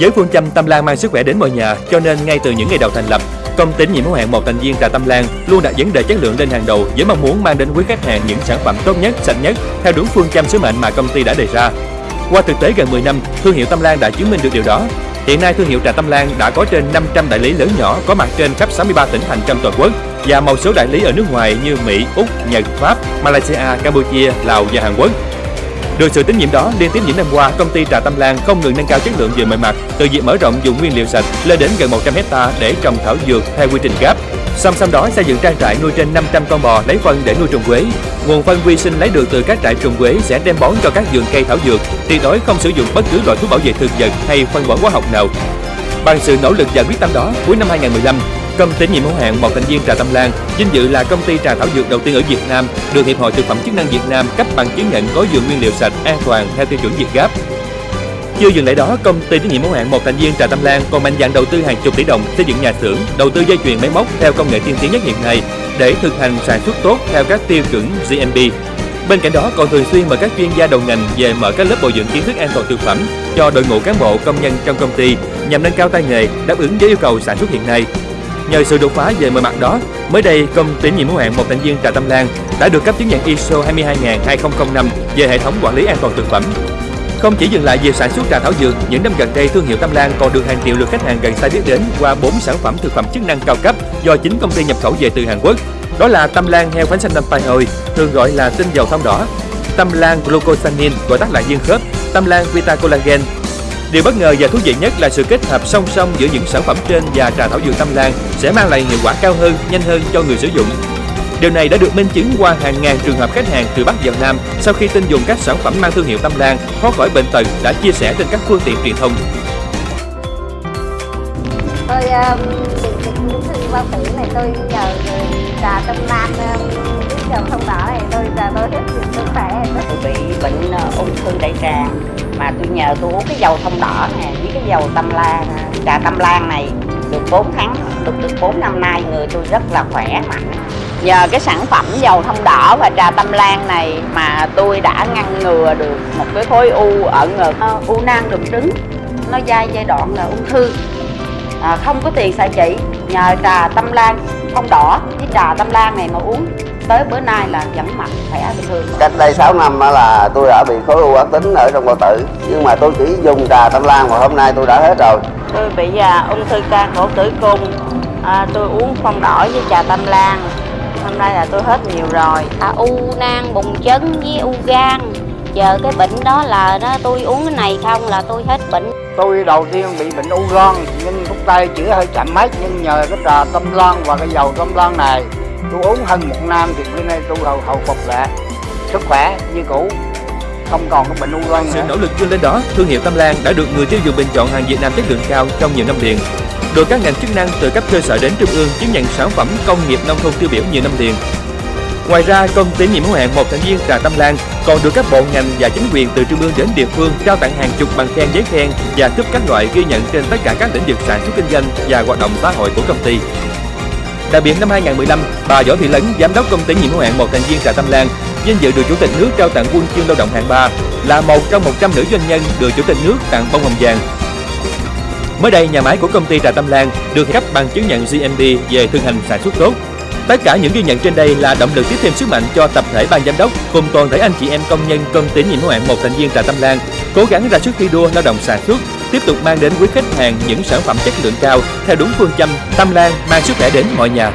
Với phương châm Tâm Lan mang sức khỏe đến mọi nhà, cho nên ngay từ những ngày đầu thành lập, công ty nhiệm hữu hạn một thành viên trà Tâm Lan luôn đặt vấn đề chất lượng lên hàng đầu với mong muốn mang đến quý khách hàng những sản phẩm tốt nhất, sạch nhất theo đúng phương châm sứ mệnh mà công ty đã đề ra. Qua thực tế gần 10 năm, thương hiệu Tâm Lan đã chứng minh được điều đó. Hiện nay thương hiệu trà Tâm Lan đã có trên 500 đại lý lớn nhỏ có mặt trên khắp 63 tỉnh thành trong toàn quốc và một số đại lý ở nước ngoài như Mỹ, Úc, Nhật, Pháp, Malaysia, Campuchia, Lào và Hàn Quốc. Được sự tín nhiệm đó, liên tiếp những năm qua, công ty Trà Tâm Lan không ngừng nâng cao chất lượng về mọi mặt, từ việc mở rộng dùng nguyên liệu sạch lên đến gần 100 hecta để trồng thảo dược theo quy trình GAP. Song song đó xây dựng trang trại nuôi trên 500 con bò lấy phân để nuôi trùng quế. Nguồn phân vi sinh lấy được từ các trại trùng quế sẽ đem bón cho các vườn cây thảo dược, tuyệt đối không sử dụng bất cứ loại thuốc bảo vệ thực vật hay phân bón hóa học nào. Bằng sự nỗ lực và quyết tâm đó, cuối năm 2015, Công ty nhiệm hữu hạn một thành viên trà Tâm Lan vinh dự là công ty trà thảo dược đầu tiên ở Việt Nam được Hiệp hội Thực phẩm chức năng Việt Nam cấp bằng chứng nhận có dược nguyên liệu sạch an toàn theo tiêu chuẩn Việt gáp Chưa dừng lại đó, công ty trách nhiệm hữu hạn một thành viên trà Tâm Lan còn mạnh dạn đầu tư hàng chục tỷ đồng xây dựng nhà xưởng, đầu tư dây chuyền máy móc theo công nghệ tiên tiến nhất hiện nay để thực hành sản xuất tốt theo các tiêu chuẩn GMP. Bên cạnh đó còn thường xuyên mời các chuyên gia đầu ngành về mở các lớp bồi dưỡng kiến thức an toàn thực phẩm cho đội ngũ cán bộ công nhân trong công ty nhằm nâng cao tay nghề đáp ứng với yêu cầu sản xuất hiện nay. Nhờ sự đột phá về mọi mặt đó, mới đây công ty nhiệm hữu hạn một thành viên trà Tâm Lan đã được cấp chứng nhận ISO 22005 về hệ thống quản lý an toàn thực phẩm. Không chỉ dừng lại về sản xuất trà thảo dược, những năm gần đây thương hiệu Tâm Lan còn được hàng triệu lượt khách hàng gần xa biết đến qua 4 sản phẩm thực phẩm chức năng cao cấp do chính công ty nhập khẩu về từ Hàn Quốc. Đó là Tâm Lan heo phánh xanh tâm tai Hồi, thường gọi là tinh dầu thông đỏ, Tâm Lan glucosamine gọi tắt là dương khớp, Tâm Lan Vita Collagen, Điều bất ngờ và thú vị nhất là sự kết hợp song song giữa những sản phẩm trên và trà thảo dược Tâm Lan sẽ mang lại hiệu quả cao hơn, nhanh hơn cho người sử dụng. Điều này đã được minh chứng qua hàng ngàn trường hợp khách hàng từ Bắc vào Nam sau khi tin dùng các sản phẩm mang thương hiệu Tâm Lan thoát khỏi bệnh tật đã chia sẻ trên các phương tiện truyền thông. Tôi ờ, um, bị bệnh ung thư bao tử này tôi nhờ trà Tâm Lan um, dầu thông đỏ ung thư đại tràng mà tôi nhờ tôi uống cái dầu thông đỏ nè với cái dầu tâm lan. Trà tâm lan này được 4 tháng được được 4 năm nay người tôi rất là khỏe mạnh. Nhờ cái sản phẩm dầu thông đỏ và trà tâm lan này mà tôi đã ngăn ngừa được một cái khối u ở ngực. Ờ, u nang đục trứng. Nó dai giai đoạn là ung thư. À, không có tiền xài chỉ nhờ trà tâm lan thông đỏ. Với trà tâm lan này mà uống tới bữa nay là vẫn mặt khỏe bình thường. Cách đây 6 năm là tôi đã bị khối u ác tính ở trong bao tử. Nhưng mà tôi chỉ dùng trà tâm lan và hôm nay tôi đã hết rồi. Tôi bị à, ung thư can cổ tử cung. À, tôi uống phong đỏ với trà tâm lan. Hôm nay là tôi hết nhiều rồi. À, u nang bùng chấn với u gan. Giờ cái bệnh đó là đó tôi uống cái này không là tôi hết bệnh. Tôi đầu tiên bị bệnh u gan nhưng thuốc tây chữa hơi chậm mất nhưng nhờ cái trà tâm lan và cái dầu tâm lan này tôi uống hơn một năm thì bữa nay tôi hầu hầu phục lại. Sức khỏe như cũ không còn cái bệnh u gan sự nỗ lực vươn lên đó thương hiệu Tâm Lan đã được người tiêu dùng bình chọn hàng Việt Nam chất lượng cao trong nhiều năm liền. Được các ngành chức năng từ cấp cơ sở đến trung ương chứng nhận sản phẩm công nghiệp nông thôn tiêu biểu nhiều năm liền. Ngoài ra, công ty nhiệm hữu hạn một thành viên trà Tâm Lan còn được các bộ ngành và chính quyền từ trung ương đến địa phương trao tặng hàng chục bằng khen giấy khen và cúp các loại ghi nhận trên tất cả các lĩnh vực sản xuất kinh doanh và hoạt động xã hội của công ty. Đặc biệt năm 2015, bà Võ Thị Lấn, giám đốc công ty nhiệm hữu hạn một thành viên trà Tâm Lan, vinh dự được chủ tịch nước trao tặng quân chương lao động hạng 3, là một trong 100 nữ doanh nhân được chủ tịch nước tặng bông hồng vàng. Mới đây, nhà máy của công ty trà Tâm Lan được cấp bằng chứng nhận GMP về thực hành sản xuất tốt. Tất cả những ghi nhận trên đây là động lực tiếp thêm sức mạnh cho tập thể ban giám đốc cùng toàn thể anh chị em công nhân công ty nhiệm hữu hạn một thành viên trà Tâm Lan cố gắng ra sức thi đua lao động sản xuất tiếp tục mang đến quý khách hàng những sản phẩm chất lượng cao theo đúng phương châm, Tâm Lan, mang sức khỏe đến mọi nhà.